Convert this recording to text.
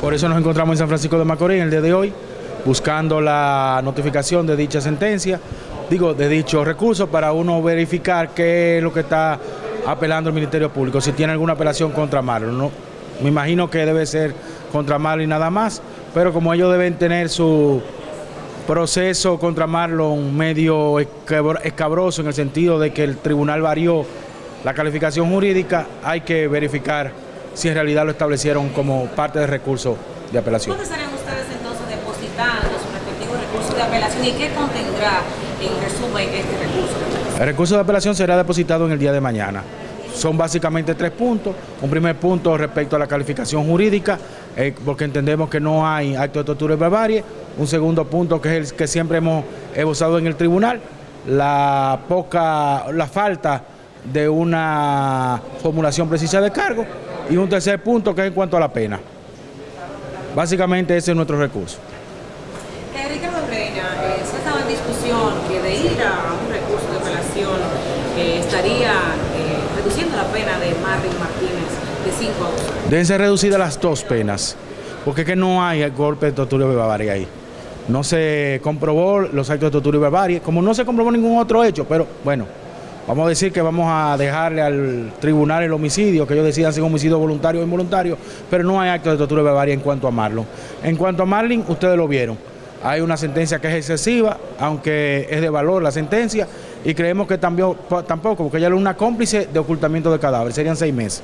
Por eso nos encontramos en San Francisco de Macorís en el día de hoy, buscando la notificación de dicha sentencia, digo, de dicho recurso, para uno verificar qué es lo que está apelando el Ministerio Público, si tiene alguna apelación contra Marlon. ¿no? Me imagino que debe ser contra Marlon y nada más, pero como ellos deben tener su proceso contra Marlon medio escabroso en el sentido de que el tribunal varió la calificación jurídica, hay que verificar si en realidad lo establecieron como parte del recurso de apelación. ¿Dónde estarían ustedes entonces depositando su respectivo recurso de apelación y qué contendrá en resumen este recurso? El recurso de apelación será depositado en el día de mañana. Son básicamente tres puntos. Un primer punto respecto a la calificación jurídica, eh, porque entendemos que no hay acto de tortura y barbarie. Un segundo punto que es el que siempre hemos usado en el tribunal, la poca, la falta de una formulación precisa de cargo. Y un tercer punto que es en cuanto a la pena. Básicamente ese es nuestro recurso. Eh, Ricardo Reina, eh, se ha estado en discusión que de ir a un recurso de apelación eh, estaría reduciendo la pena de Marvin Martínez de 5 años. Deben ser reducidas las dos penas, porque es que no hay golpe de tortura barbarie ahí. No se comprobó los actos de tortura y barbarie, como no se comprobó ningún otro hecho, pero bueno, vamos a decir que vamos a dejarle al tribunal el homicidio, que ellos decidan si es homicidio voluntario o involuntario, pero no hay actos de tortura y barbarie en cuanto a Marlon. En cuanto a Marlin, ustedes lo vieron. Hay una sentencia que es excesiva, aunque es de valor la sentencia, y creemos que también, tampoco, porque ella es una cómplice de ocultamiento de cadáveres, serían seis meses.